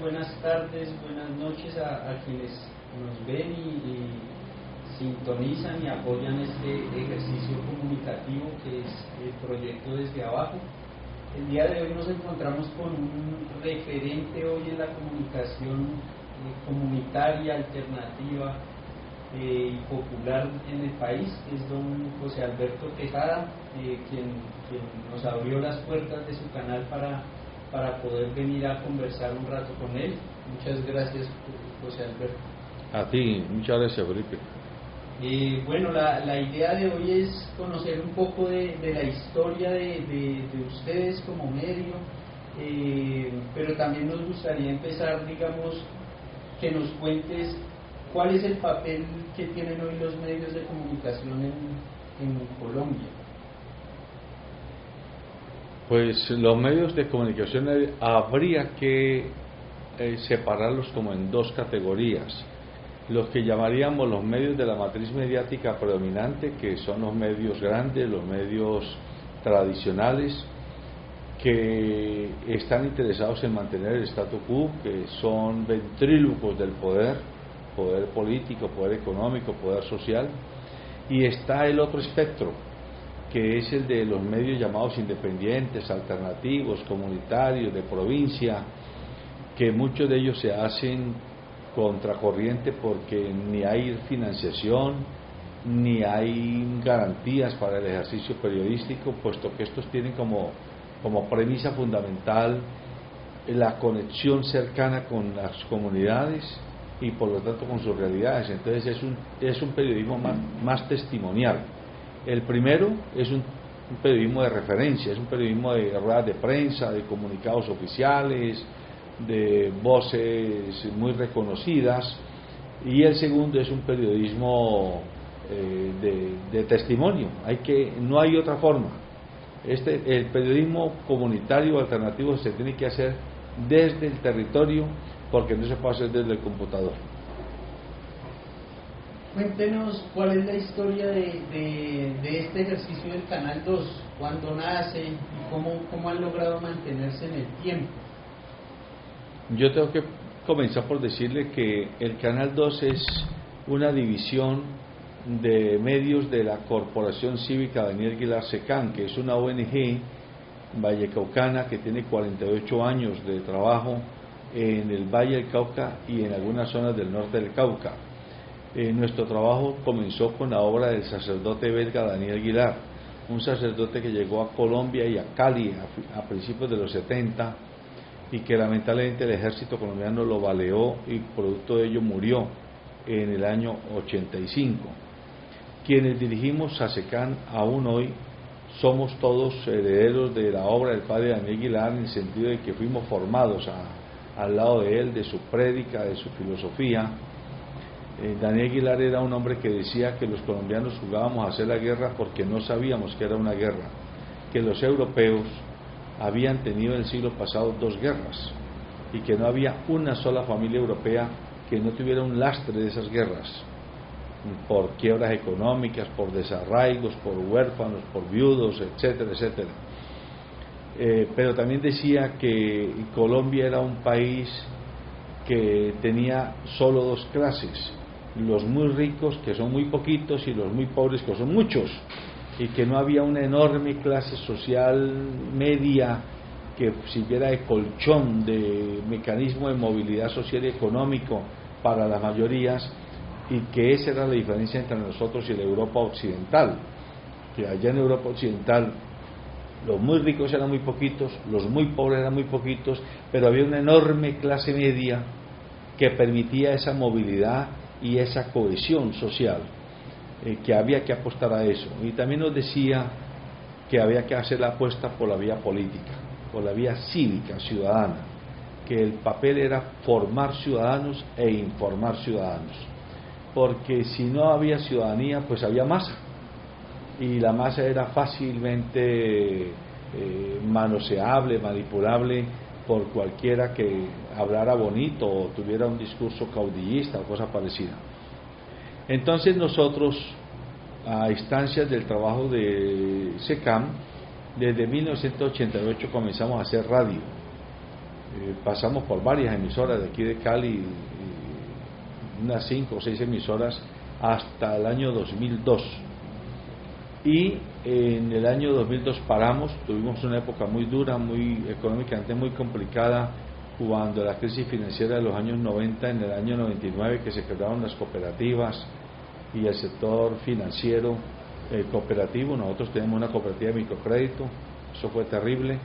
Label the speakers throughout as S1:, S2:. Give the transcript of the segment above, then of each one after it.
S1: buenas tardes, buenas noches a, quienes nos ven y, sintonizan y apoyan este ejercicio comunicativo que es el proyecto desde abajo. El día de hoy nos encontramos con un referente hoy en la comunicación eh, comunitaria, alternativa eh, y popular en el país, es don José Alberto Tejada, eh, quien nos abrió las puertas de su canal para para poder venir a conversar un rato con él. Muchas gracias, José Alberto.
S2: A ti, muchas gracias, Felipe.
S1: Y bueno, la, la, idea de hoy es conocer un poco de, de la historia de, de, ustedes como medio, eh, pero también nos gustaría empezar, digamos, que nos cuentes cuál es el papel que tienen hoy los medios de comunicación en, en Colombia.
S2: Pues los medios de comunicación habría que eh, separarlos como en dos categorías. Los que llamaríamos los medios de la matriz mediática predominante, que son los medios grandes, los medios tradicionales, que están interesados en mantener el statu quo, que son ventrílocos del poder, poder político, poder económico, poder social, y está el otro espectro, que es el de los medios llamados independientes, alternativos, comunitarios, de provincia, que muchos de ellos se hacen contracorriente porque ni hay financiación, ni hay garantías para el ejercicio periodístico, puesto que estos tienen como, como premisa fundamental la conexión cercana con las comunidades y por lo tanto con sus realidades. Entonces es un, es un periodismo más, más testimonial el primero es un, periodismo de referencia, es un periodismo de ruedas de prensa, de comunicados oficiales, de voces muy reconocidas, y el segundo es un periodismo eh, de, testimonio. Hay que, no hay otra forma. Este, el periodismo comunitario alternativo se tiene que hacer desde el territorio porque no se puede hacer desde el computador.
S1: Cuéntenos cuál es la historia de, de, este ejercicio del Canal 2, cuándo nace y cómo, cómo han logrado mantenerse en el tiempo.
S2: Yo tengo que comenzar por decirle que el Canal 2 es una división de medios de la Corporación Cívica Daniel Aguilar Secán, que es una ONG vallecaucana que tiene 48 años de trabajo en el Valle del Cauca y en algunas zonas del norte del Cauca. Eh, nuestro trabajo comenzó con la obra del sacerdote belga Daniel Aguilar, un sacerdote que llegó a Colombia y a Cali a, principios de los 70 y que lamentablemente el ejército colombiano lo baleó y producto de ello murió en el año 85. Quienes dirigimos SASECAN aún hoy somos todos herederos de la obra del padre Daniel Aguilar en el sentido de que fuimos formados al lado de él, de su prédica, de su filosofía, eh, Daniel Aguilar era un hombre que decía que los colombianos jugábamos a hacer la guerra porque no sabíamos que era una guerra, que los europeos habían tenido en el siglo pasado dos guerras y que no había una sola familia europea que no tuviera un lastre de esas guerras, por quiebras económicas, por desarraigos, por huérfanos, por viudos, etcétera, etcétera. Eh, pero también decía que Colombia era un país que tenía solo dos clases, los muy ricos, que son muy poquitos, y los muy pobres, que son muchos, y que no había una enorme clase social media que sirviera de colchón, de mecanismo de movilidad social y económico para las mayorías, y que esa era la diferencia entre nosotros y la Europa occidental, que allá en Europa occidental los muy ricos eran muy poquitos, los muy pobres eran muy poquitos, pero había una enorme clase media que permitía esa movilidad y esa cohesión social, eh, que había que apostar a eso. Y también nos decía que había que hacer la apuesta por la vía política, por la vía cívica, ciudadana, que el papel era formar ciudadanos e informar ciudadanos, porque si no había ciudadanía, pues había masa, y la masa era fácilmente eh, manoseable, manipulable por cualquiera que hablara bonito o tuviera un discurso caudillista o cosa parecida. Entonces nosotros, a instancias del trabajo de SECAM, desde 1988 comenzamos a hacer radio. Eh, pasamos por varias emisoras de aquí de Cali, unas cinco o seis emisoras hasta el año 2002. Y en el año 2002 paramos, tuvimos una época muy dura, muy económicamente muy complicada, cuando la crisis financiera de los años 90, en el año 99 que se quedaron las cooperativas y el sector financiero eh, cooperativo, nosotros tenemos una cooperativa de microcrédito, eso fue terrible.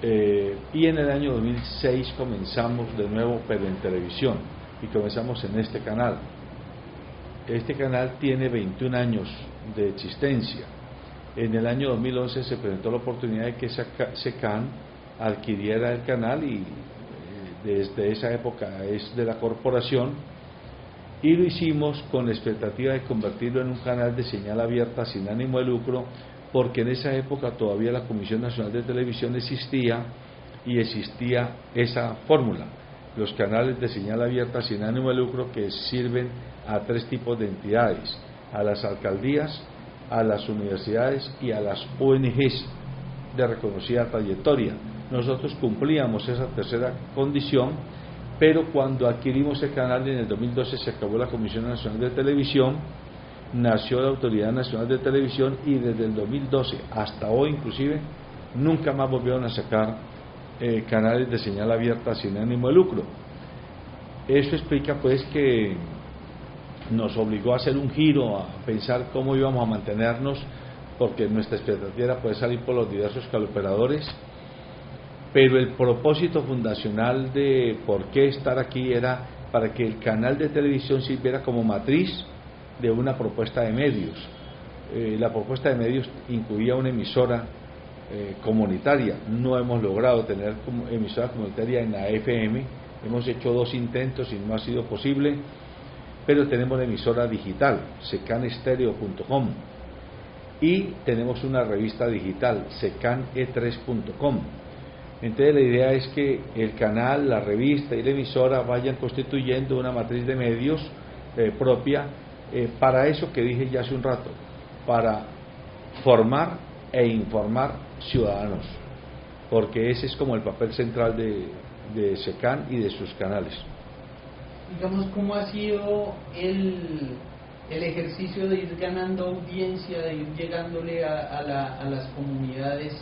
S2: Eh, y en el año 2006 comenzamos de nuevo, pero en televisión, y comenzamos en este canal. Este canal tiene 21 años de existencia. En el año 2011 se presentó la oportunidad de que SECAN adquiriera el canal y eh, desde esa época es de la corporación y lo hicimos con la expectativa de convertirlo en un canal de señal abierta sin ánimo de lucro porque en esa época todavía la Comisión Nacional de Televisión existía y existía esa fórmula, los canales de señal abierta sin ánimo de lucro que sirven a tres tipos de entidades, a las alcaldías, a las universidades y a las ONGs de reconocida trayectoria. Nosotros cumplíamos esa tercera condición, pero cuando adquirimos el canal en el 2012 se acabó la Comisión Nacional de Televisión, nació la Autoridad Nacional de Televisión y desde el 2012 hasta hoy inclusive nunca más volvieron a sacar eh, canales de señal abierta sin ánimo de lucro. Eso explica pues que nos obligó a hacer un giro, a pensar cómo íbamos a mantenernos, porque nuestra expectativa poder salir por los diversos caloperadores pero el propósito fundacional de por qué estar aquí era para que el canal de televisión sirviera como matriz de una propuesta de medios. Eh, la propuesta de medios incluía una emisora eh, comunitaria. No hemos logrado tener emisora comunitaria en la FM. Hemos hecho dos intentos y no ha sido posible. Pero tenemos la emisora digital, secanestereo.com. Y tenemos una revista digital, secane3.com entonces la idea es que el canal, la revista y la emisora vayan constituyendo una matriz de medios eh, propia eh, para eso que dije ya hace un rato, para formar e informar ciudadanos, porque ese es como el papel central de, de SECAN y de sus canales.
S1: Digamos, ¿cómo ha sido el, el ejercicio de ir ganando audiencia, de ir llegándole a, a las comunidades?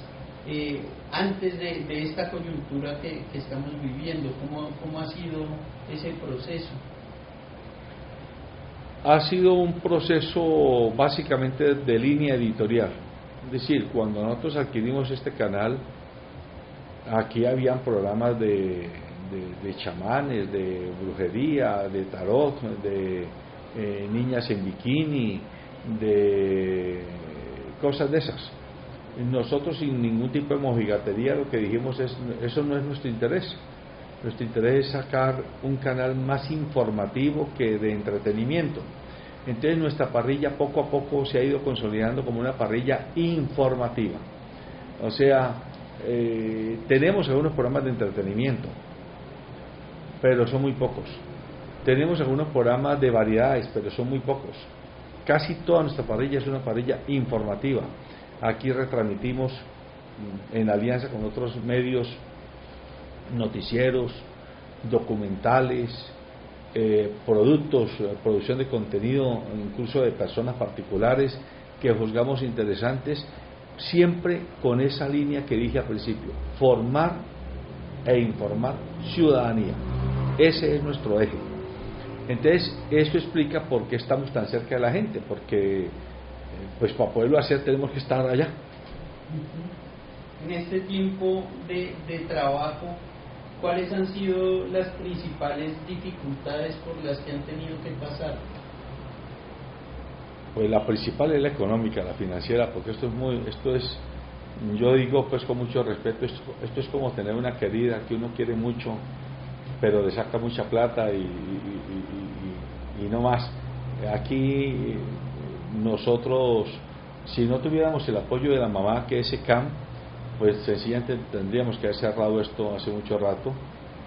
S1: Eh, antes de, esta coyuntura que, estamos viviendo? ¿Cómo, ¿Cómo ha sido ese proceso?
S2: Ha sido un proceso básicamente de línea editorial. Es decir, cuando nosotros adquirimos este canal, aquí habían programas de, de, chamanes, de brujería, de tarot, de eh, niñas en bikini, de cosas de esas nosotros sin ningún tipo de mojigatería lo que dijimos es, eso no es nuestro interés. Nuestro interés es sacar un canal más informativo que de entretenimiento. Entonces nuestra parrilla poco a poco se ha ido consolidando como una parrilla informativa. O sea, eh, tenemos algunos programas de entretenimiento, pero son muy pocos. Tenemos algunos programas de variedades, pero son muy pocos. Casi toda nuestra parrilla es una parrilla informativa. Aquí retransmitimos mm, en alianza con otros medios noticieros, documentales, eh, productos, eh, producción de contenido, incluso de personas particulares que juzgamos interesantes, siempre con esa línea que dije al principio, formar e informar ciudadanía. Ese es nuestro eje. Entonces, eso explica por qué estamos tan cerca de la gente, porque pues para poderlo hacer tenemos que estar allá.
S1: En este tiempo de, trabajo, ¿cuáles han sido las principales dificultades por las que han tenido que pasar?
S2: Pues la principal es la económica, la financiera, porque esto es muy, esto es, yo digo pues con mucho respeto, esto, esto es como tener una querida que uno quiere mucho, pero le saca mucha plata y, y no más. Aquí nosotros, si no tuviéramos el apoyo de la mamá, que es SECAM, pues sencillamente tendríamos que haber cerrado esto hace mucho rato,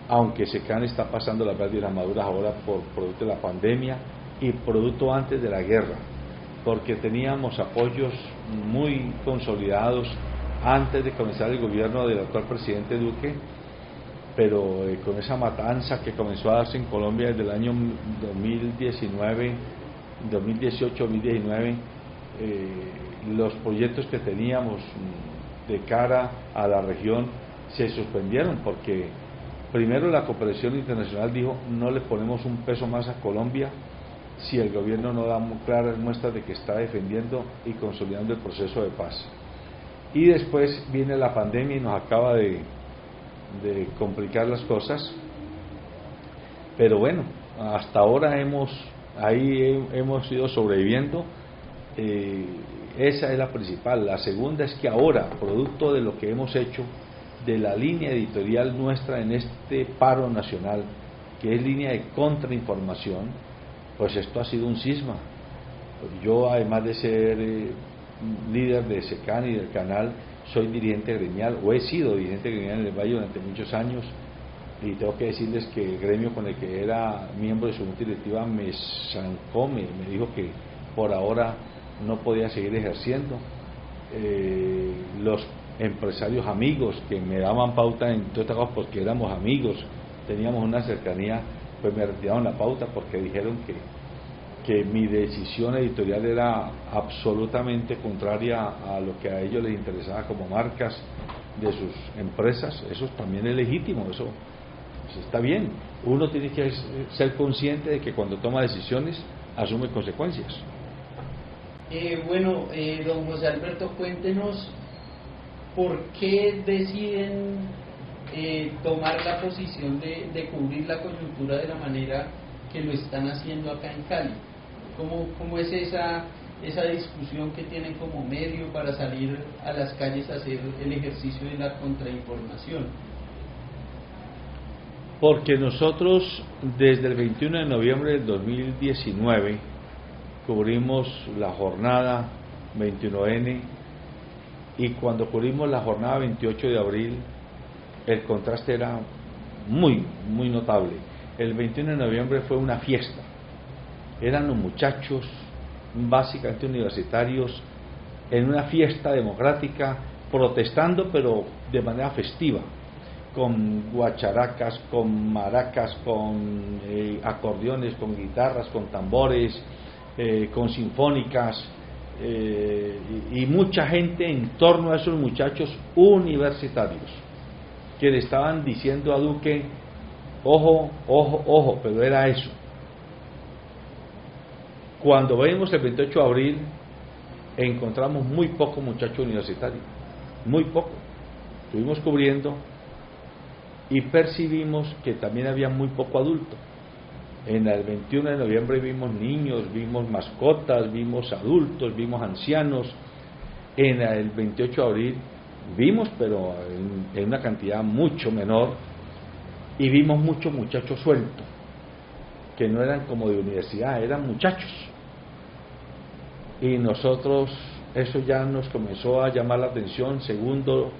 S2: aunque SECAM está pasando las verdes maduras ahora por producto de la pandemia y producto antes de la guerra, porque teníamos apoyos muy consolidados antes de comenzar el gobierno del actual presidente Duque pero eh, con esa matanza que comenzó a darse en Colombia desde el año 2019, 2018-2019, eh, los proyectos que teníamos de cara a la región se suspendieron porque primero la cooperación internacional dijo no le ponemos un peso más a Colombia si el gobierno no da claras muestras de que está defendiendo y consolidando el proceso de paz. Y después viene la pandemia y nos acaba de, de complicar las cosas. Pero bueno, hasta ahora hemos, ahí hemos ido sobreviviendo. Eh, esa es la principal. La segunda es que ahora, producto de lo que hemos hecho, de la línea editorial nuestra en este paro nacional, que es línea de contrainformación, pues esto ha sido un cisma. Yo, además de ser eh, líder de SECAN y del canal, soy dirigente gremial, o he sido dirigente gremial en el Valle durante muchos años, y tengo que decirles que el gremio con el que era miembro de su junta directiva me zancó, me, dijo que por ahora no podía seguir ejerciendo. Eh, los empresarios amigos que me daban pauta en todas estas cosas porque éramos amigos, teníamos una cercanía, pues me retiraron la pauta porque dijeron que que mi decisión editorial era absolutamente contraria a lo que a ellos les interesaba como marcas de sus empresas, eso también es legítimo, eso pues, está bien. Uno tiene que ser consciente de que cuando toma decisiones asume consecuencias.
S1: Eh, bueno, eh, don José Alberto, cuéntenos por qué deciden eh, tomar la posición de, de cubrir la coyuntura de la manera que lo están haciendo acá en Cali. ¿Cómo, cómo es esa, esa discusión que tienen como medio para salir a las calles a hacer el ejercicio de la contrainformación?
S2: Porque nosotros desde el 21 de noviembre del 2019 cubrimos la jornada 21N y cuando cubrimos la jornada 28 de abril el contraste era muy, muy notable. El 21 de noviembre fue una fiesta eran los muchachos básicamente universitarios en una fiesta democrática protestando pero de manera festiva con guacharacas, con maracas, con eh, acordeones, con guitarras, con tambores, eh, con sinfónicas eh, y, y mucha gente en torno a esos muchachos universitarios que le estaban diciendo a Duque, ojo, ojo, ojo, pero era eso, cuando vemos el 28 de abril, encontramos muy poco muchacho universitario, muy poco. Estuvimos cubriendo y percibimos que también había muy poco adulto. En el 21 de noviembre vimos niños, vimos mascotas, vimos adultos, vimos ancianos. En el 28 de abril vimos, pero en una cantidad mucho menor, y vimos muchos muchachos sueltos que no eran como de universidad, eran muchachos. Y nosotros, eso ya nos comenzó a llamar la atención. Segundo,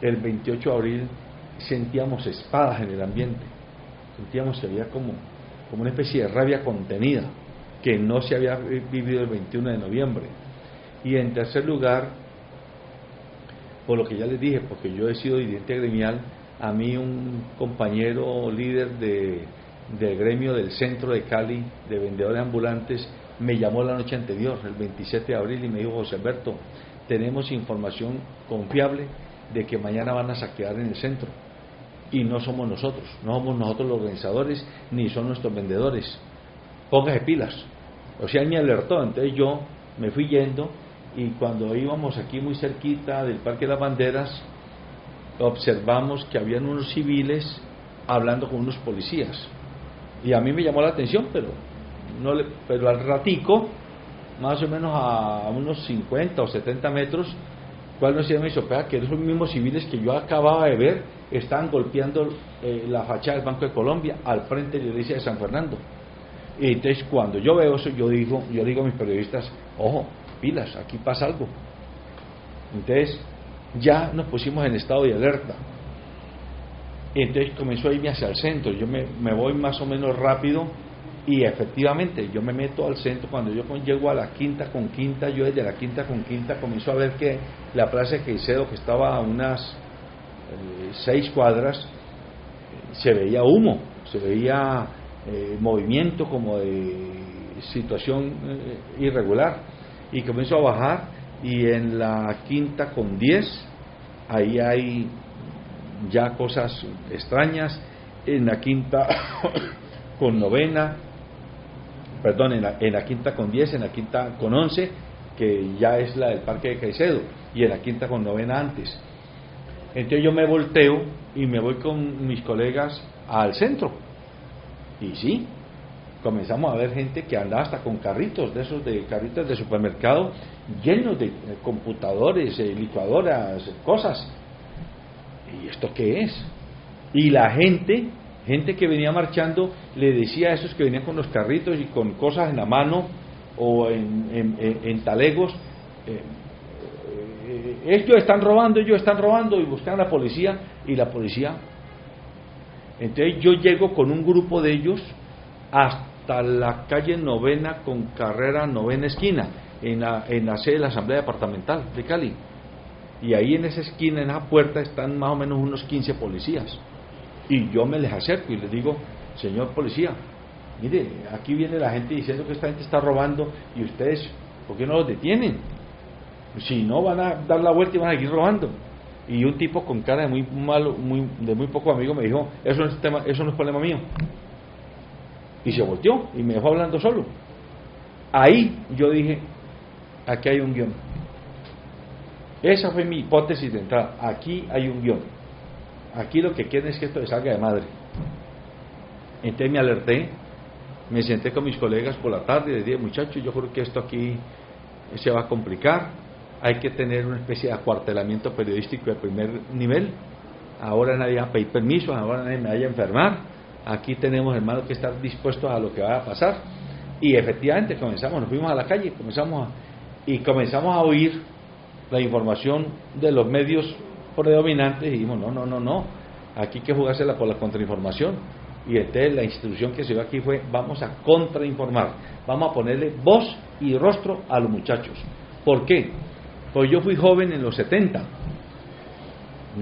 S2: el 28 de abril sentíamos espadas en el ambiente, sentíamos que había como, como una especie de rabia contenida que no se había vivido el 21 de noviembre. Y en tercer lugar, por lo que ya les dije, porque yo he sido dirigente gremial, a mí un compañero líder de del gremio del centro de Cali de vendedores ambulantes me llamó la noche anterior, el 27 de abril, y me dijo, José Alberto, tenemos información confiable de que mañana van a saquear en el centro. Y no somos nosotros, no somos nosotros los organizadores, ni son nuestros vendedores. Póngase pilas. O sea, él me alertó, entonces yo me fui yendo y cuando íbamos aquí muy cerquita del Parque de las Banderas, observamos que habían unos civiles hablando con unos policías y a mí me llamó la atención, pero, no pero al ratico, más o menos a unos 50 o 70 metros, ¿cuál no se me hizo? Que esos mismos civiles que yo acababa de ver estaban golpeando eh, la fachada del Banco de Colombia al frente de la iglesia de San Fernando. Y entonces cuando yo veo eso, yo digo, yo digo a mis periodistas, ojo, pilas, aquí pasa algo. Entonces ya nos pusimos en estado de alerta. Entonces comenzó a irme hacia el centro. Yo me, voy más o menos rápido y efectivamente yo me meto al centro. Cuando yo llego a la quinta con quinta, yo desde la quinta con quinta comienzo a ver que la plaza de Caicedo, que estaba a unas eh, seis cuadras, se veía humo, se veía eh, movimiento como de situación eh, irregular y comenzó a bajar y en la quinta con 10 ahí hay ya cosas extrañas, en la quinta con novena, perdón, en la, quinta con 10, en la quinta con 11, que ya es la del Parque de Caicedo, y en la quinta con novena antes. Entonces yo me volteo y me voy con mis colegas al centro. Y sí, comenzamos a ver gente que andaba hasta con carritos, de esos de carritos de supermercado, llenos de computadores, eh, licuadoras, cosas. ¿Y esto qué es? Y la gente, gente que venía marchando, le decía a esos que venían con los carritos y con cosas en la mano o en, talegos, eh, eh, ellos están robando, ellos están robando y buscan a la policía y la policía. Entonces yo llego con un grupo de ellos hasta la calle novena con carrera novena esquina, en la, en la sede de la Asamblea Departamental de Cali. Y ahí en esa esquina, en esa puerta, están más o menos unos 15 policías. Y yo me les acerco y les digo, señor policía, mire, aquí viene la gente diciendo que esta gente está robando y ustedes, ¿por qué no los detienen? Si no, van a dar la vuelta y van a seguir robando. Y un tipo con cara de muy malo, muy, de muy poco amigo me dijo, eso no, es tema, eso no es problema mío. Y se volteó y me dejó hablando solo. Ahí yo dije, aquí hay un guion. Esa fue mi hipótesis de entrada. Aquí hay un guion. Aquí lo que quieren es que esto salga de madre. Entonces me alerté, me senté con mis colegas por la tarde y les dije, muchachos, yo creo que esto aquí se va a complicar hay que tener una especie de acuartelamiento periodístico de primer nivel. Ahora nadie va a pedir permiso, ahora nadie me vaya a enfermar. Aquí tenemos hermanos que estar dispuestos a lo que va a pasar. Y efectivamente comenzamos, nos fuimos a la calle, comenzamos y comenzamos a oír la información de los medios predominantes y dijimos, no, no, no, no, aquí hay que jugársela por la contrainformación. Y entonces la institución que se dio aquí fue, vamos a contrainformar, vamos a ponerle voz y rostro a los muchachos. ¿Por qué? Pues yo fui joven en los 70.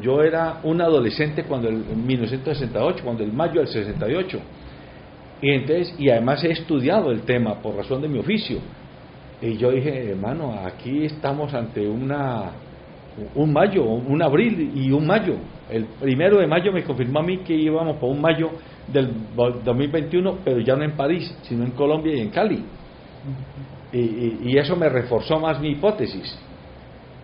S2: Yo era un adolescente cuando el, en 1968, cuando el mayo del 68. Y entonces, y además he estudiado el tema por razón de mi oficio. Y yo dije, hermano, aquí estamos ante una un mayo, un abril y un mayo. El primero de mayo me confirmó a mí que íbamos por un mayo del 2021, pero ya no en París, sino en Colombia y en Cali. y eso me reforzó más mi hipótesis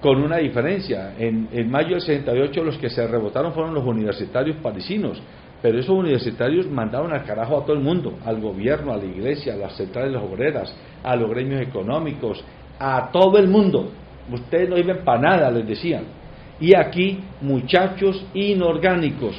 S2: con una diferencia. En, mayo del 68 los que se rebotaron fueron los universitarios parisinos, pero esos universitarios mandaron al carajo a todo el mundo, al gobierno, a la iglesia, a las centrales obreras, a los gremios económicos, a todo el mundo. Ustedes no viven para nada, les decían. Y aquí muchachos inorgánicos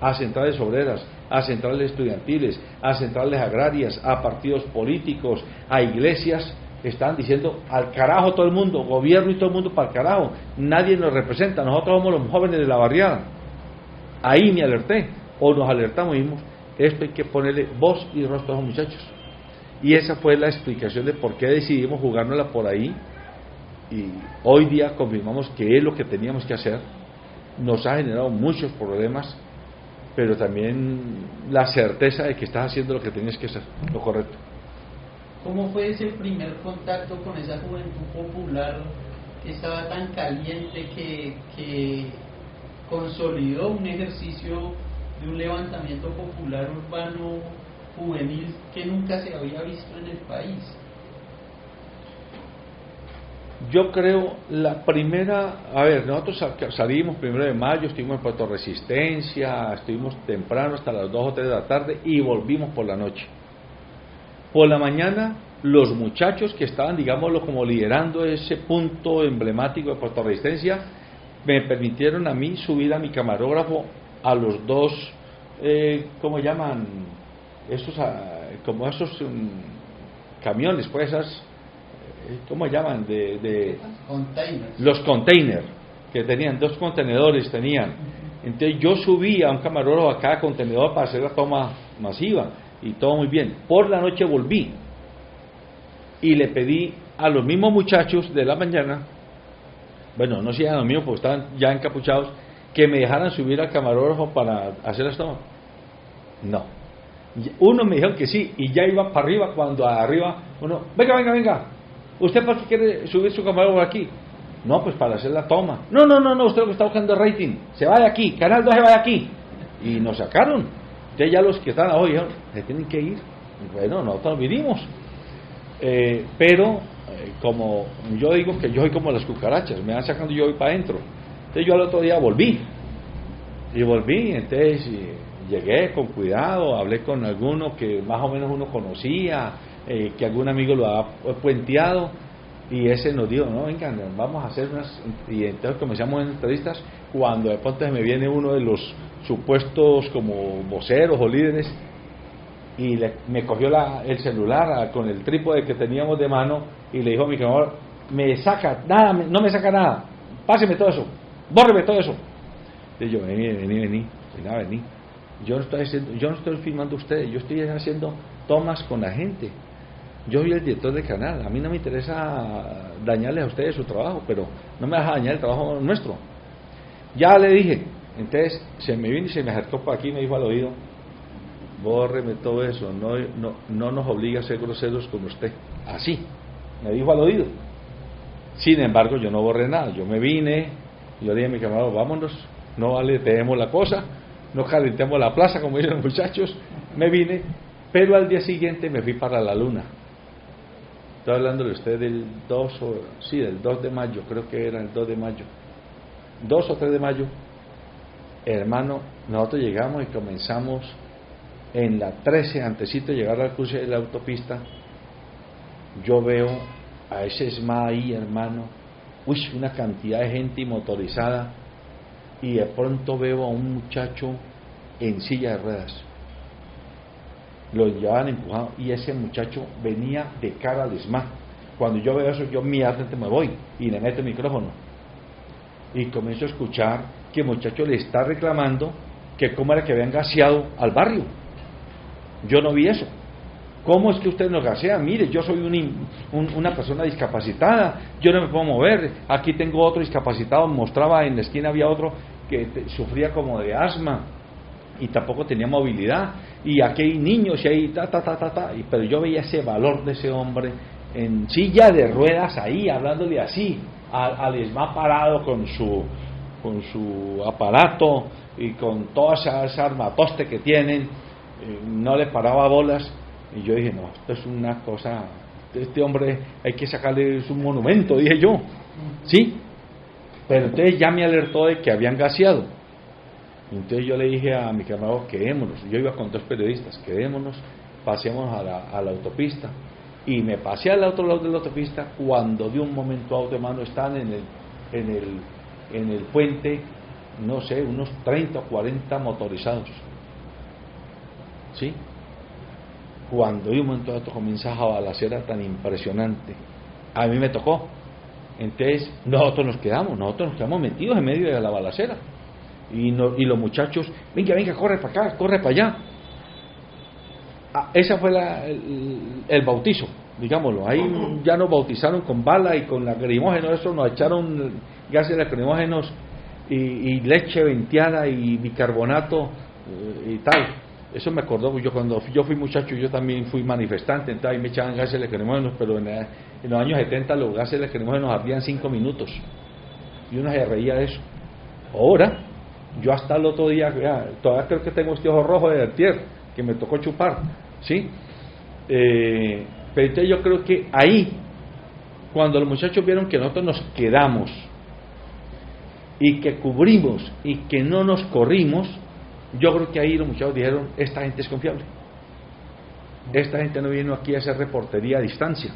S2: a centrales obreras, a centrales estudiantiles, a centrales agrarias, a partidos políticos, a iglesias, están diciendo al carajo todo el mundo, gobierno y todo el mundo para el carajo, nadie nos representa, nosotros somos los jóvenes de la barriada. Ahí me alerté, o nos alertamos y dijimos, esto hay que ponerle voz y rostro a los muchachos. Y esa fue la explicación de por qué decidimos jugárnosla por ahí. Y hoy día confirmamos que es lo que teníamos que hacer. Nos ha generado muchos problemas, pero también la certeza de que estás haciendo lo que tenías que hacer, lo correcto.
S1: ¿Cómo fue ese primer contacto con esa juventud popular que estaba tan caliente que, consolidó un ejercicio de un levantamiento popular urbano juvenil que nunca se había visto en el país?
S2: Yo creo la primera, a ver, nosotros salimos primero de mayo, estuvimos en Puerto Resistencia, estuvimos temprano hasta las 2 o 3 de la tarde y volvimos por la noche. Por la mañana, los muchachos que estaban, digámoslo, como liderando ese punto emblemático de Puerto Resistencia, me permitieron a mí subir a mi camarógrafo a los dos, eh, ¿cómo llaman? Esos, ah, como esos mm, camiones, pues esas, ¿cómo llaman? De, de los containers, que tenían dos contenedores, tenían. Entonces yo subí a un camarógrafo a cada contenedor para hacer la toma masiva y todo muy bien. Por la noche volví y le pedí a los mismos muchachos de la mañana, bueno, no eran los mismos porque estaban ya encapuchados, que me dejaran subir al camarógrafo para hacer las tomas. No. Uno me dijo que sí y ya iba para arriba cuando arriba uno, venga, venga, venga. ¿Usted para qué quiere subir su camarógrafo aquí? No, pues para hacer la toma. No, no, no, no, usted lo que está buscando es rating. Se va de aquí, Canal 2 se va aquí. Y nos sacaron. Entonces ya los que están hoy se tienen que ir. Bueno, nosotros vinimos. Eh, pero, eh, como yo digo que yo soy como las cucarachas, me van sacando y yo voy para adentro. Entonces yo al otro día volví. Y volví, entonces llegué con cuidado, hablé con alguno que más o menos uno conocía, eh, que algún amigo lo ha puenteado y ese nos dijo, no, venga, vamos a hacer unas, y entonces comenzamos en entrevistas, cuando de pronto me viene uno de los supuestos como voceros o líderes, y me cogió la, el celular con el trípode que teníamos de mano, y le dijo a mi camarada, me saca, nada, no me saca nada, páseme todo eso, bórreme todo eso. Y yo, vení, vení, vení, vení, vení. Yo no estoy haciendo, yo no estoy filmando ustedes, yo estoy haciendo tomas con la gente yo soy el director del canal, a mí no me interesa dañarles a ustedes su trabajo, pero no me vas a dañar el trabajo nuestro. Ya le dije, entonces se me vino y se me acercó por aquí y me dijo al oído, bórreme todo eso, no, no, no nos obliga a ser groseros con usted. Así, me dijo al oído. Sin embargo, yo no borré nada, yo me vine, yo dije a mi camarada, vámonos, no vale, tenemos la cosa, no calentemos la plaza, como dicen los muchachos, me vine, pero al día siguiente me fui para la luna Estoy hablando de usted del 2 o, sí, del 2 de mayo, creo que era el 2 de mayo. 2 o 3 de mayo, hermano, nosotros llegamos y comenzamos en la 13, antesito de llegar al cruce de la autopista, yo veo a ese ESMA ahí, hermano, uy, una cantidad de gente motorizada, y de pronto veo a un muchacho en silla de ruedas lo llevaban empujado y ese muchacho venía de cara al ESMA. Cuando yo veo eso, yo inmediatamente me voy y le meto el micrófono. Y comienzo a escuchar que el muchacho le está reclamando que cómo era que habían gaseado al barrio. Yo no vi eso. ¿Cómo es que usted nos gasea? Mire, yo soy una persona discapacitada, yo no me puedo mover. Aquí tengo otro discapacitado, mostraba en la esquina había otro que sufría como de asma y tampoco tenía movilidad. Y aquí hay niños y ahí ta ta ta ta ta. Pero yo veía ese valor de ese hombre en silla de ruedas ahí hablándole así al, ESMA parado con su con su aparato y con toda esa, armatoste que tienen no le paraba bolas. Y yo dije no esto es una cosa este hombre hay que sacarle un monumento dije yo. Sí. Pero entonces ya me alertó de que habían gaseado entonces yo le dije a mi camarada, quedémonos. Yo iba con dos periodistas, quedémonos, pasemos a la, autopista. Y me pasé al otro lado de la autopista cuando de un momento a otro, hermano, están en el, en el, en el puente, no sé, unos 30 o 40 motorizados. ¿Sí? Cuando de un momento a otro comienza a balacera tan impresionante. A mí me tocó. Entonces nosotros nos quedamos, nosotros nos quedamos metidos en medio de la balacera y, y los muchachos, venga, venga, corre para acá, corre para allá. Ah, ese fue el, bautizo, digámoslo. Ahí ya nos bautizaron con bala y con lacrimógenos, eso nos echaron gases lacrimógenos y, y leche venteada y bicarbonato eh, y tal. Eso me acordó, yo cuando yo fui muchacho, yo también fui manifestante, entonces ahí me echaban gases lacrimógenos, pero en, en, los años 70 los gases lacrimógenos ardían cinco minutos y uno se reía de eso. Ahora, yo hasta el otro día, todavía creo que tengo este ojo rojo de vertier, que me tocó chupar, ¿sí? Eh, pero entonces yo creo que ahí, cuando los muchachos vieron que nosotros nos quedamos y que cubrimos y que no nos corrimos, yo creo que ahí los muchachos dijeron, esta gente es confiable. Esta gente no vino aquí a hacer reportería a distancia.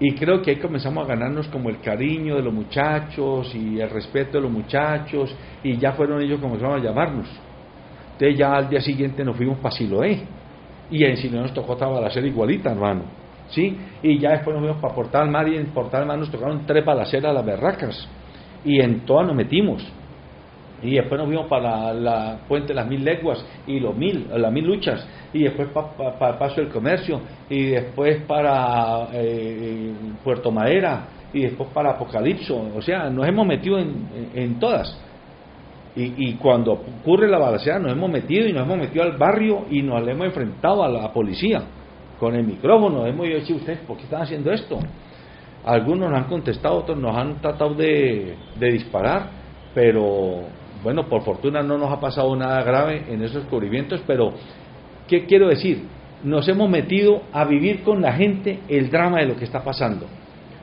S2: Y creo que ahí comenzamos a ganarnos como el cariño de los muchachos y el respeto de los muchachos, y ya fueron ellos como comenzaron a llamarnos. Entonces ya al día siguiente nos fuimos para Siloé, y en Siloé nos tocó hacer igualita, hermano. ¿Sí? Y ya después nos fuimos para Portal Mar, y en Portal Mar nos tocaron tres balaceras las berracas, y en todas nos metimos. Y después nos fuimos para la, puente de las mil leguas y los mil, las mil luchas, y después para Paso del Comercio, y después para eh, Puerto Madera, y después para Apocalipso. O sea, nos hemos metido en, en, todas. Y, cuando ocurre la balacera nos hemos metido y nos hemos metido al barrio y nos hemos enfrentado a la policía con el micrófono. Hemos dicho, ustedes, ¿por qué están haciendo esto? Algunos nos han contestado, otros nos han tratado de, de disparar, pero bueno, por fortuna no nos ha pasado nada grave en esos descubrimientos, pero ¿qué quiero decir? Nos hemos metido a vivir con la gente el drama de lo que está pasando.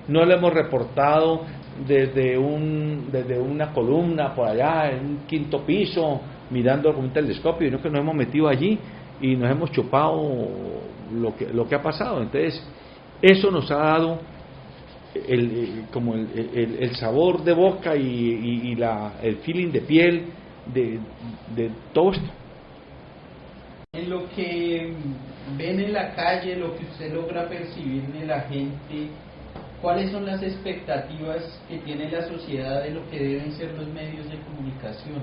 S2: No lo hemos reportado desde, un, desde una columna por allá, en un quinto piso, mirando con un telescopio, sino que nos hemos metido allí y nos hemos chupado lo que, lo que ha pasado. Entonces, eso nos ha dado el, como el, el, sabor de boca y, la, el feeling de piel de, de todo esto.
S1: En lo que ven en la calle, lo que usted logra percibir de la gente, ¿cuáles son las expectativas que tiene la sociedad de lo que deben ser los medios de comunicación?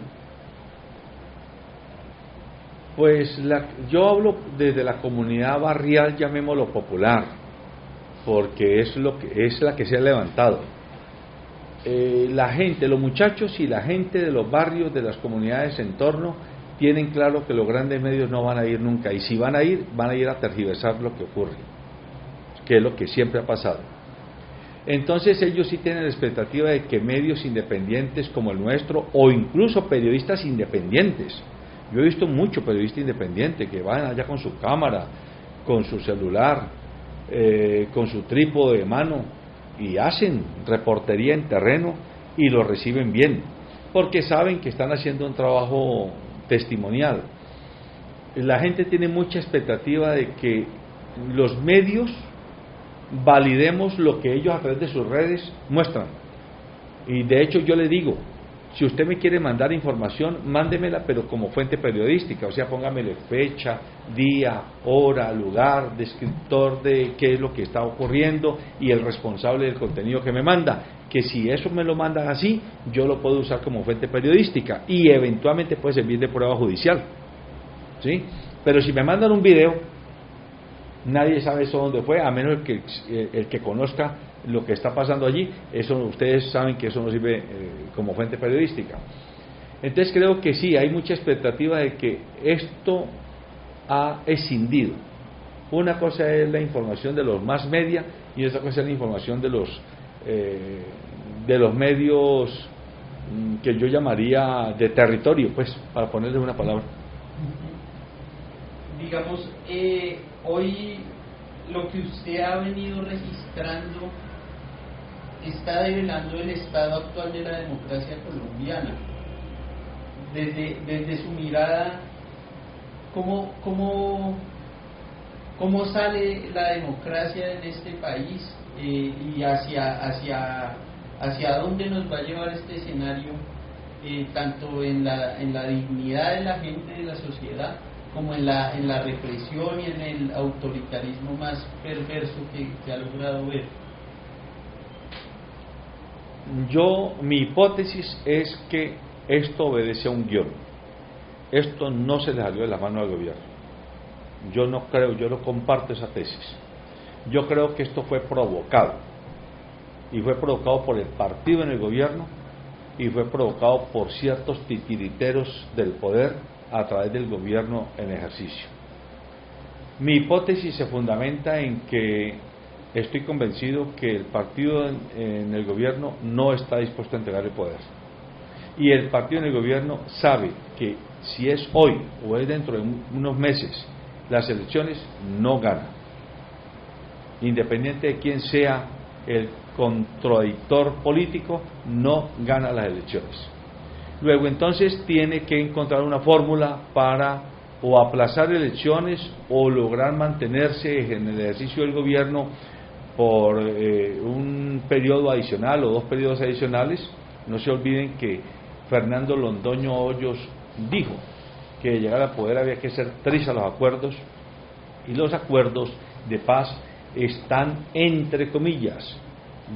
S2: Pues la, yo hablo desde la comunidad barrial, llamémoslo popular porque es, lo que, es la que se ha levantado. Eh, la gente, los muchachos y la gente de los barrios, de las comunidades en torno, tienen claro que los grandes medios no van a ir nunca y si van a ir, van a ir a tergiversar lo que ocurre, que es lo que siempre ha pasado. Entonces ellos sí tienen la expectativa de que medios independientes como el nuestro o incluso periodistas independientes, yo he visto mucho periodista independiente que van allá con su cámara, con su celular, eh, con su trípode de mano y hacen reportería en terreno y lo reciben bien, porque saben que están haciendo un trabajo testimonial. La gente tiene mucha expectativa de que los medios validemos lo que ellos a través de sus redes muestran. Y de hecho yo le digo, si usted me quiere mandar información, mándemela, pero como fuente periodística, o sea, póngamele fecha, día, hora, lugar, descriptor de qué es lo que está ocurriendo y el responsable del contenido que me manda. Que si eso me lo mandan así, yo lo puedo usar como fuente periodística y eventualmente puede servir de prueba judicial. ¿Sí? Pero si me mandan un video, nadie sabe eso dónde fue, a menos el que, el que conozca lo que está pasando allí, eso ustedes saben que eso no sirve eh, como fuente periodística. Entonces creo que sí, hay mucha expectativa de que esto ha escindido. Una cosa es la información de los más media y otra cosa es la información de los eh, de los medios mm, que yo llamaría de territorio, pues, para ponerle una palabra.
S1: Digamos, eh, hoy lo que usted ha venido registrando está develando el estado actual de la democracia colombiana. Desde, desde su mirada, ¿cómo, cómo, cómo sale la democracia en este país eh, y hacia, hacia, hacia dónde nos va a llevar este escenario, eh, tanto en la, en la dignidad de la gente de la sociedad, como en la, en la represión y en el autoritarismo más perverso que, que ha logrado ver.
S2: Yo, mi hipótesis es que esto obedece a un guion. Esto no se le salió de la mano al gobierno. Yo no creo, yo no comparto esa tesis. Yo creo que esto fue provocado. Y fue provocado por el partido en el gobierno y fue provocado por ciertos titiriteros del poder a través del gobierno en ejercicio. Mi hipótesis se fundamenta en que estoy convencido que el partido en, el gobierno no está dispuesto a entregar el poder. Y el partido en el gobierno sabe que si es hoy o es dentro de unos meses las elecciones, no gana. Independiente de quién sea el contradictor político, no gana las elecciones. Luego entonces tiene que encontrar una fórmula para o aplazar elecciones o lograr mantenerse en el ejercicio del gobierno por eh, un periodo adicional o dos periodos adicionales. No se olviden que Fernando Londoño Hoyos dijo que llegar al poder había que ser tres a los acuerdos y los acuerdos de paz están, entre comillas,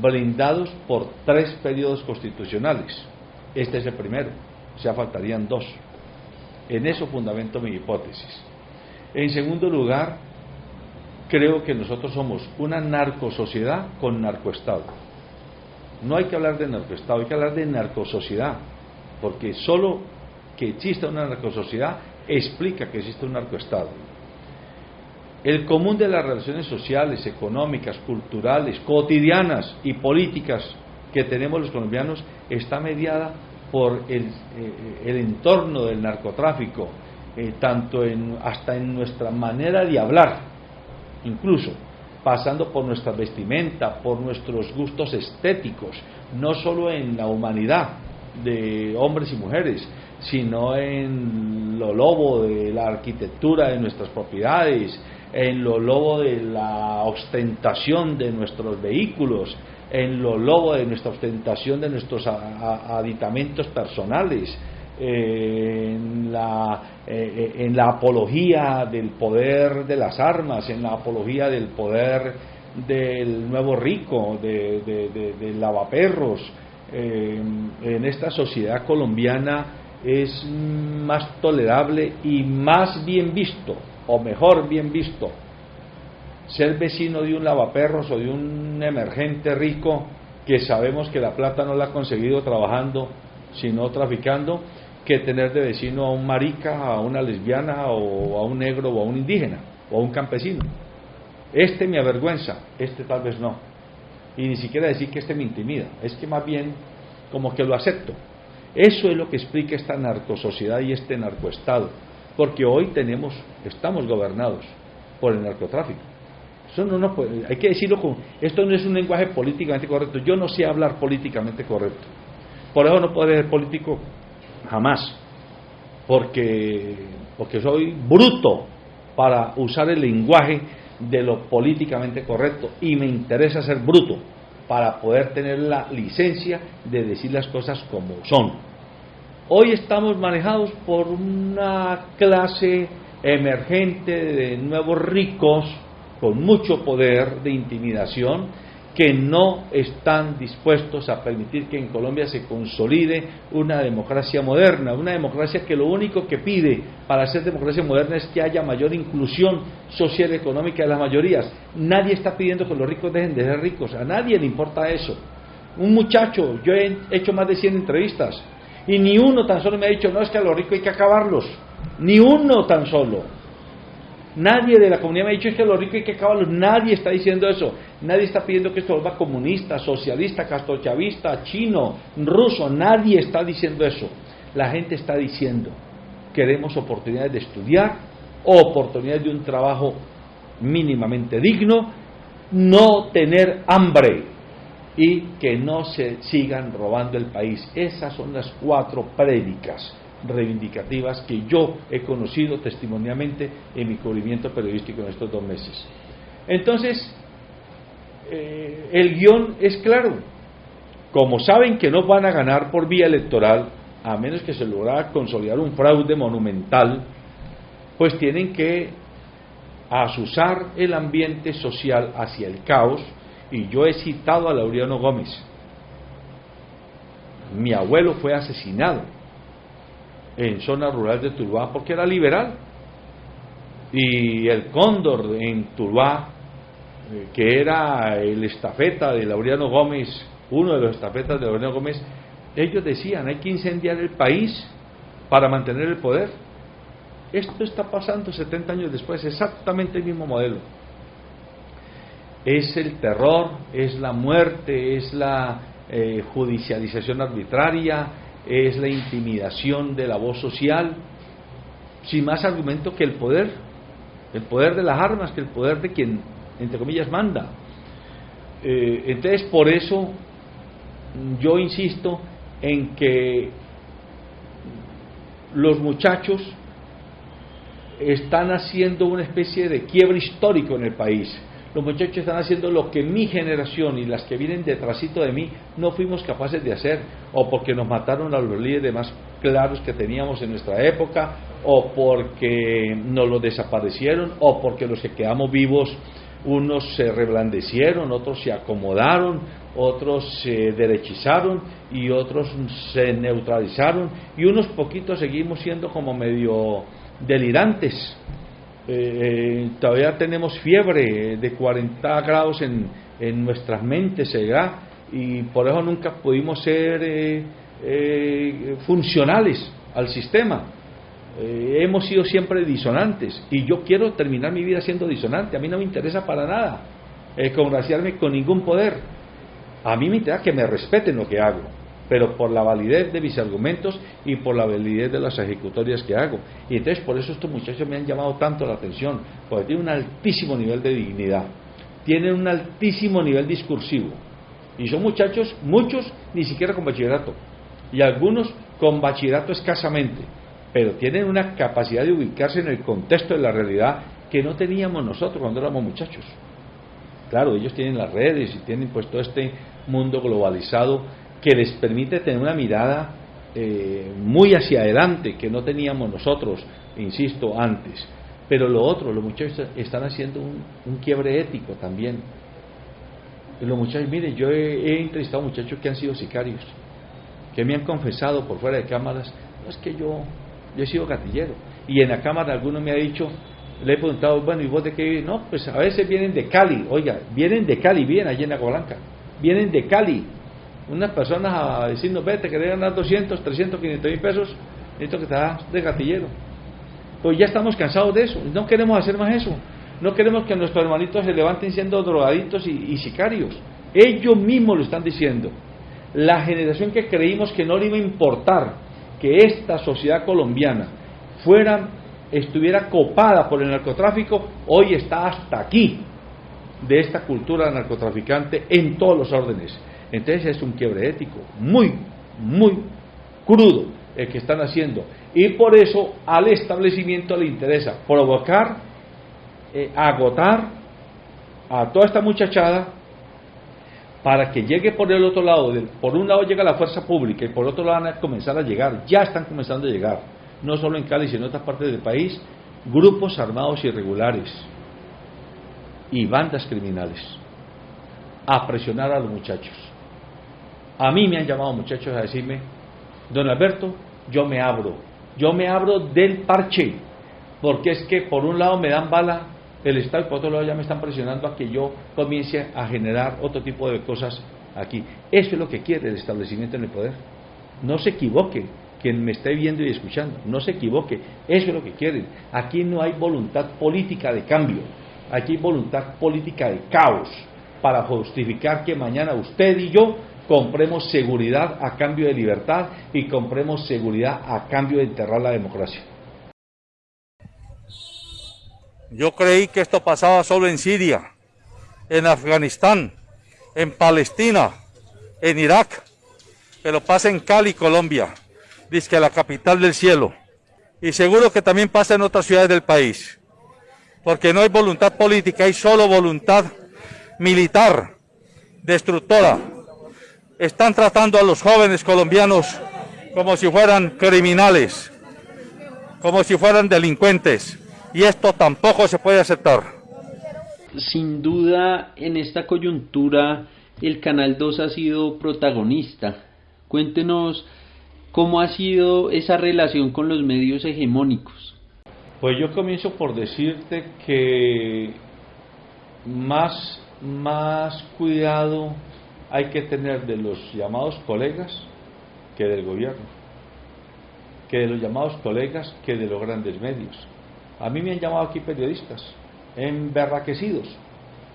S2: blindados por tres periodos constitucionales. Este es el primero, o sea, faltarían dos. En eso fundamento mi hipótesis. En segundo lugar, creo que nosotros somos una narcosociedad con narcoestado. No hay que hablar de narcoestado, hay que hablar de narcosociedad, porque solo que exista una narcosociedad explica que existe un narcoestado. El común de las relaciones sociales, económicas, culturales, cotidianas y políticas que tenemos los colombianos está mediada por el, eh, entorno del narcotráfico, eh, tanto en, hasta en nuestra manera de hablar, incluso pasando por nuestra vestimenta, por nuestros gustos estéticos, no solo en la humanidad de hombres y mujeres, sino en lo lobo de la arquitectura de nuestras propiedades, en lo lobo de la ostentación de nuestros vehículos, en lo lobo de nuestra ostentación de nuestros aditamentos personales, en la, eh, en la apología del poder de las armas, en la apología del poder del nuevo rico, de, lavaperros. en esta sociedad colombiana es más tolerable y más bien visto, o mejor bien visto, ser vecino de un lavaperros o de un emergente rico que sabemos que la plata no la ha conseguido trabajando, sino traficando, que tener de vecino a un marica, a una lesbiana o a un negro o a un indígena o a un campesino. Este me avergüenza, este tal vez no. Y ni siquiera decir que este me intimida, es que más bien como que lo acepto. Eso es lo que explica esta narcosociedad y este narcoestado, porque hoy tenemos, estamos gobernados por el narcotráfico. Eso no, no hay que decirlo con, esto no es un lenguaje políticamente correcto. Yo no sé hablar políticamente correcto. Por eso no puedo ser político jamás, porque, porque soy bruto para usar el lenguaje de lo políticamente correcto y me interesa ser bruto para poder tener la licencia de decir las cosas como son. Hoy estamos manejados por una clase emergente de nuevos ricos con mucho poder de intimidación que no están dispuestos a permitir que en Colombia se consolide una democracia moderna, una democracia que lo único que pide para ser democracia moderna es que haya mayor inclusión social y económica de las mayorías. Nadie está pidiendo que los ricos dejen de ser ricos, a nadie le importa eso. Un muchacho, yo he hecho más de 100 entrevistas y ni uno tan solo me ha dicho, no es que a los ricos hay que acabarlos, ni uno tan solo. Nadie de la comunidad me ha dicho es que los ricos hay que acabarlos. Nadie está diciendo eso. Nadie está pidiendo que esto vuelva comunista, socialista, castrochavista, chino, ruso. Nadie está diciendo eso. La gente está diciendo, queremos oportunidades de estudiar, oportunidades de un trabajo mínimamente digno, no tener hambre y que no se sigan robando el país. Esas son las cuatro prédicas reivindicativas que yo he conocido testimonialmente en mi cubrimiento periodístico en estos dos meses. Entonces, eh, el guion es claro. Como saben que no van a ganar por vía electoral, a menos que se logre consolidar un fraude monumental, pues tienen que asusar el ambiente social hacia el caos. Y yo he citado a Laureano Gómez. Mi abuelo fue asesinado en zona rural de Tuluá porque era liberal. Y el cóndor en Tuluá, eh, que era el estafeta de Laureano Gómez, uno de los estafetas de Laureano Gómez, ellos decían, hay que incendiar el país para mantener el poder. Esto está pasando 70 años después, exactamente el mismo modelo. Es el terror, es la muerte, es la eh, judicialización arbitraria, es la intimidación de la voz social, sin más argumento que el poder, el poder de las armas, que el poder de quien, entre comillas, manda. Eh, entonces, por eso yo insisto en que los muchachos están haciendo una especie de quiebre histórico en el país los muchachos están haciendo lo que mi generación y las que vienen detrásito de mí no fuimos capaces de hacer, o porque nos mataron a los líderes más claros que teníamos en nuestra época, o porque nos lo desaparecieron, o porque los que quedamos vivos, unos se reblandecieron, otros se acomodaron, otros se derechizaron y otros se neutralizaron, y unos poquitos seguimos siendo como medio delirantes eh, todavía tenemos fiebre de 40 grados en, en nuestras mentes, Y por eso nunca pudimos ser eh, eh, funcionales al sistema. Eh, hemos sido siempre disonantes y yo quiero terminar mi vida siendo disonante. A mí no me interesa para nada eh, congraciarme con ningún poder. A mí me interesa que me respeten lo que hago, pero por la validez de mis argumentos y por la validez de las ejecutorias que hago. Y entonces por eso estos muchachos me han llamado tanto la atención, porque tienen un altísimo nivel de dignidad, tienen un altísimo nivel discursivo. Y son muchachos, muchos ni siquiera con bachillerato, y algunos con bachillerato escasamente pero tienen una capacidad de ubicarse en el contexto de la realidad que no teníamos nosotros cuando éramos muchachos. Claro, ellos tienen las redes y tienen pues todo este mundo globalizado que les permite tener una mirada eh, muy hacia adelante que no teníamos nosotros, insisto, antes. Pero lo otro, los muchachos están haciendo un, quiebre ético también. Los muchachos, mire, yo he, entrevistado muchachos que han sido sicarios, que me han confesado por fuera de cámaras, no es que yo yo he sido gatillero. Y en la cámara alguno me ha dicho, le he preguntado, bueno, ¿y vos de qué? No, pues a veces vienen de Cali, oiga, vienen de Cali, vienen allí en Agua Blanca, vienen de Cali. Unas personas a decirnos, vete, que ganar 200, 300, 500 mil pesos, necesito que das de gatillero. Pues ya estamos cansados de eso, no queremos hacer más eso. No queremos que nuestros hermanitos se levanten siendo drogaditos y, y sicarios. Ellos mismos lo están diciendo. La generación que creímos que no le iba a importar que esta sociedad colombiana fuera, estuviera copada por el narcotráfico, hoy está hasta aquí de esta cultura narcotraficante en todos los órdenes. Entonces es un quiebre ético muy, muy crudo el que están haciendo. Y por eso al establecimiento le interesa provocar, eh, agotar a toda esta muchachada para que llegue por el otro lado, por un lado llega la fuerza pública y por otro lado van a comenzar a llegar, ya están comenzando a llegar, no solo en Cali, sino en otras partes del país, grupos armados irregulares y bandas criminales a presionar a los muchachos. A mí me han llamado muchachos a decirme, don Alberto, yo me abro, yo me abro del parche, porque es que por un lado me dan bala el Estado y por otro lado ya me están presionando a que yo comience a generar otro tipo de cosas aquí. Eso es lo que quiere el establecimiento en el poder. No se equivoque quien me esté viendo y escuchando, no se equivoque, eso es lo que quieren. Aquí no hay voluntad política de cambio, aquí hay voluntad política de caos para justificar que mañana usted y yo compremos seguridad a cambio de libertad y compremos seguridad a cambio de enterrar la democracia.
S3: Yo creí que esto pasaba solo en Siria, en Afganistán, en Palestina, en Irak, pero pasa en Cali, Colombia, dice la capital del cielo. Y seguro que también pasa en otras ciudades del país, porque no hay voluntad política, hay solo voluntad militar, destructora. Están tratando a los jóvenes colombianos como si fueran criminales, como si fueran delincuentes y esto tampoco se puede aceptar.
S1: Sin duda, en esta coyuntura, el Canal 2 ha sido protagonista. Cuéntenos cómo ha sido esa relación con los medios hegemónicos.
S2: Pues yo comienzo por decirte que más, más cuidado hay que tener de los llamados colegas que del gobierno, que de los llamados colegas que de los grandes medios. A mí me han llamado aquí periodistas, emberraquecidos,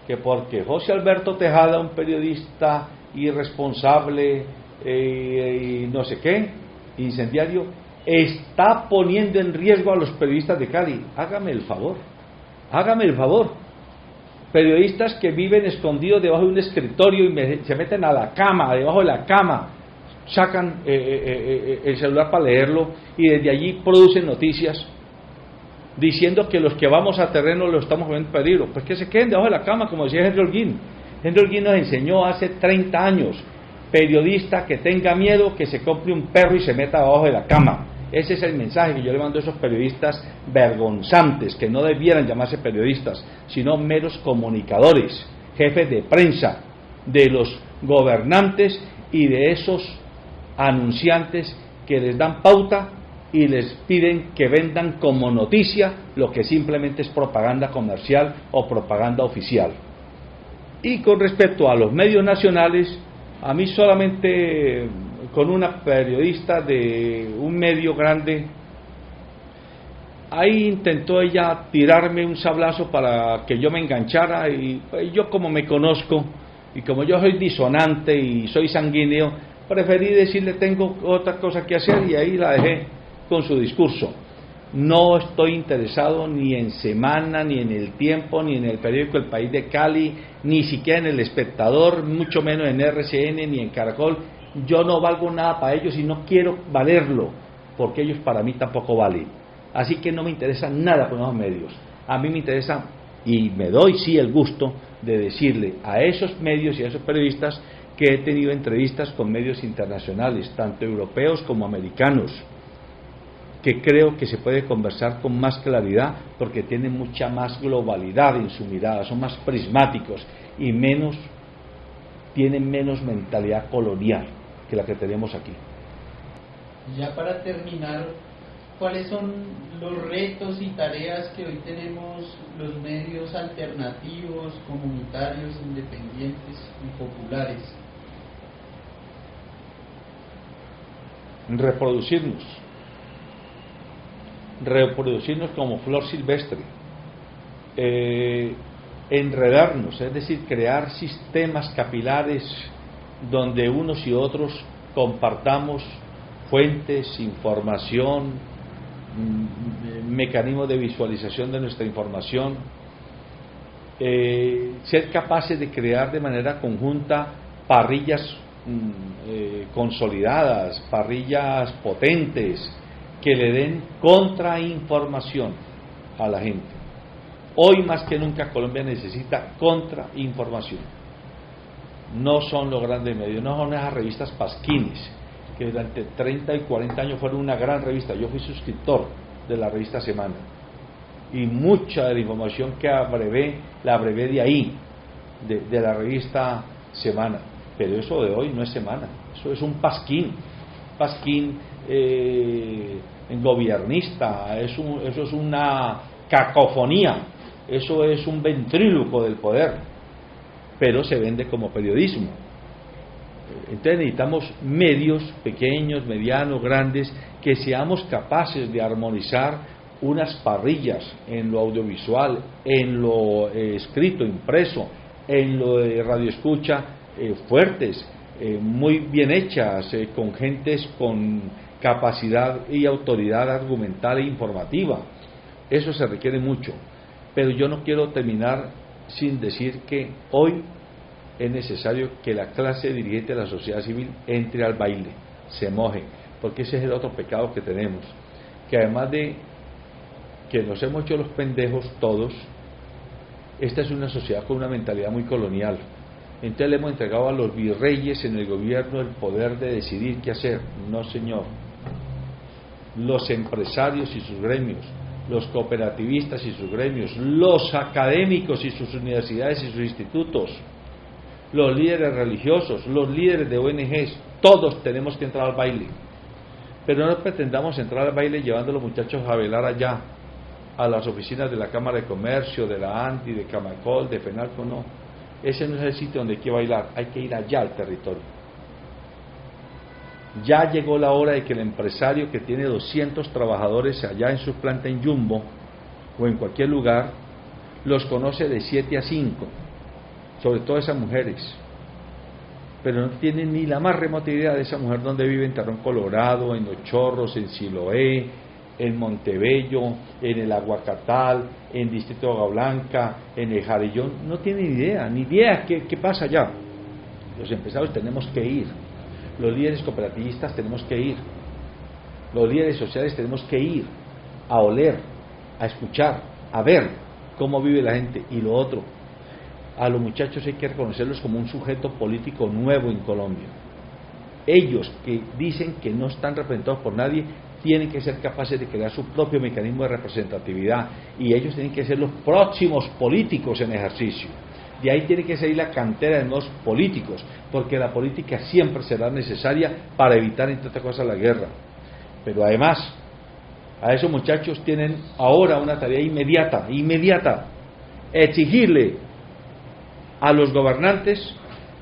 S2: que porque José Alberto Tejada, un periodista irresponsable eh, y no sé qué, incendiario, está poniendo en riesgo a los periodistas de Cali. Hágame el favor, hágame el favor. Periodistas que viven escondidos debajo de un escritorio y se meten a la cama, debajo de la cama, sacan eh, eh, el celular para leerlo y desde allí producen noticias diciendo que los que vamos a terreno lo estamos poniendo en peligro. Pues que se queden debajo de la cama, como decía Henry Holguín. Henry Holguín nos enseñó hace 30 años, periodista que tenga miedo, que se compre un perro y se meta debajo de la cama. Ese es el mensaje que yo le mando a esos periodistas vergonzantes, que no debieran llamarse periodistas, sino meros comunicadores, jefes de prensa, de los gobernantes y de esos anunciantes que les dan pauta y les piden que vendan como noticia lo que simplemente es propaganda comercial o propaganda oficial. Y con respecto a los medios nacionales, a mí solamente con una periodista de un medio grande. Ahí intentó ella tirarme un sablazo para que yo me enganchara y yo como me conozco y como yo soy disonante y soy sanguíneo, preferí decirle tengo otra cosa que hacer y ahí la dejé con su discurso. No estoy interesado ni en Semana, ni en El Tiempo, ni en el periódico El País de Cali, ni siquiera en El Espectador, mucho menos en RCN, ni en Caracol. Yo no valgo nada para ellos y no quiero valerlo, porque ellos para mí tampoco valen. Así que no me interesa nada con los medios. A mí me interesa, y me doy sí el gusto de decirle a esos medios y a esos periodistas que he tenido entrevistas con medios internacionales, tanto europeos como americanos que creo que se puede conversar con más claridad porque tienen mucha más globalidad en su mirada, son más prismáticos y menos tienen menos mentalidad colonial que la que tenemos aquí.
S1: Ya para terminar, ¿cuáles son los retos y tareas que hoy tenemos los medios alternativos, comunitarios, independientes y populares?
S2: Reproducirnos reproducirnos como flor silvestre, eh, enredarnos, es decir, crear sistemas capilares donde unos y otros compartamos fuentes, información, mm, mecanismos de visualización de nuestra información, eh, ser capaces de crear de manera conjunta parrillas mm, eh, consolidadas, parrillas potentes, que le den contrainformación a la gente. Hoy más que nunca Colombia necesita contrainformación. No son los grandes medios, no son esas revistas pasquines, que durante 30 y 40 años fueron una gran revista. Yo fui suscriptor de la revista Semana. Y mucha de la información que abrevé, la abrevé de ahí, de, de la revista Semana. Pero eso de hoy no es Semana, eso es un pasquín. Pasquín eh, gobiernista, eso es una cacofonía, eso es un ventríloco del poder, pero se vende como periodismo. Entonces necesitamos medios pequeños, medianos, grandes, que seamos capaces de armonizar unas parrillas en lo audiovisual, en lo eh, escrito, impreso, en lo de radioescucha, eh, fuertes, eh, muy bien hechas, con gentes con capacidad y autoridad argumental e informativa. Eso se requiere mucho. Pero yo no quiero terminar sin decir que hoy es necesario que la clase dirigente de la sociedad civil entre al baile, se moje, porque ese es el otro pecado que tenemos, que además de que nos hemos hecho los pendejos todos, esta es una sociedad con una mentalidad muy colonial. Entonces le hemos entregado a los virreyes en el gobierno el poder de decidir qué hacer. No, señor los empresarios y sus gremios, los cooperativistas y sus gremios, los académicos y sus universidades y sus institutos, los líderes religiosos, los líderes de ONGs, todos tenemos que entrar al baile. Pero no pretendamos entrar al baile llevando a los muchachos a velar allá, a las oficinas de la Cámara de Comercio, de la ANTI, de Camacol, de FENALCO, no. Ese no es el sitio donde hay que bailar, hay que ir allá al territorio. Ya llegó la hora de que el empresario que tiene 200 trabajadores allá en su planta en Jumbo o en cualquier lugar, los conoce de 7 a 5, sobre todo esas mujeres, pero no tienen ni la más remota idea de esa mujer donde vive en Tarrón Colorado, en Los Chorros, en Siloé, en Montebello, en el Aguacatal, en Distrito de Blanca, en el Jarillón, no tienen idea, ni idea qué, qué pasa allá. Los empresarios tenemos que ir los líderes cooperativistas tenemos que ir, los líderes sociales tenemos que ir a oler, a escuchar, a ver cómo vive la gente. Y lo otro, a los muchachos hay que reconocerlos como un sujeto político nuevo en Colombia. Ellos que dicen que no están representados por nadie, tienen que ser capaces de crear su propio mecanismo de representatividad y ellos tienen que ser los próximos políticos en ejercicio. De ahí tiene que salir la cantera de nuevos políticos, porque la política siempre será necesaria para evitar, entre otras cosas, la guerra. Pero además, a esos muchachos tienen ahora una tarea inmediata, inmediata, exigirle a los gobernantes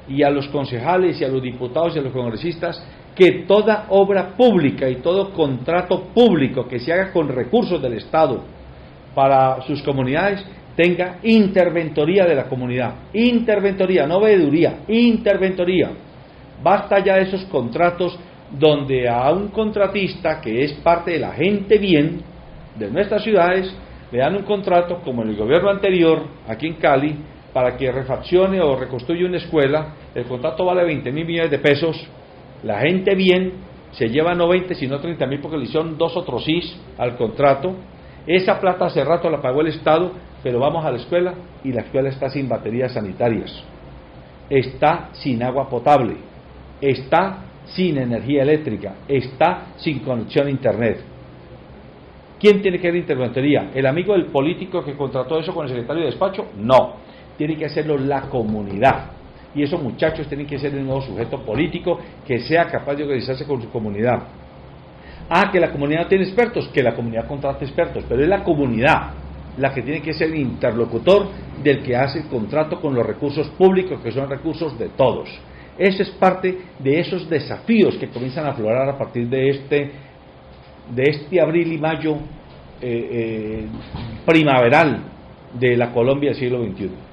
S2: y a los concejales y a los diputados y a los congresistas que toda obra pública y todo contrato público que se haga con recursos del Estado para sus comunidades tenga interventoría de la comunidad. Interventoría, no veeduría, interventoría. Basta ya de esos contratos donde a un contratista que es parte de la gente bien de nuestras ciudades le dan un contrato como en el gobierno anterior, aquí en Cali, para que refaccione o reconstruya una escuela. El contrato vale 20 mil millones de pesos. La gente bien se lleva no 20 sino 30 mil porque le hicieron dos otros al contrato. Esa plata hace rato la pagó el Estado pero vamos a la escuela y la escuela está sin baterías sanitarias, está sin agua potable, está sin energía eléctrica, está sin conexión a Internet. ¿Quién tiene que ir a interventoría? ¿El amigo del político que contrató eso con el secretario de despacho? No, tiene que hacerlo la comunidad. Y esos muchachos tienen que ser un nuevo sujeto político que sea capaz de organizarse con su comunidad. Ah, que la comunidad no tiene expertos, que la comunidad contrate expertos, pero es la comunidad la que tiene que ser el interlocutor del que hace el contrato con los recursos públicos, que son recursos de todos. Eso es parte de esos desafíos que comienzan a aflorar a partir de este, de este abril y mayo eh, eh, primaveral de la Colombia del siglo XXI.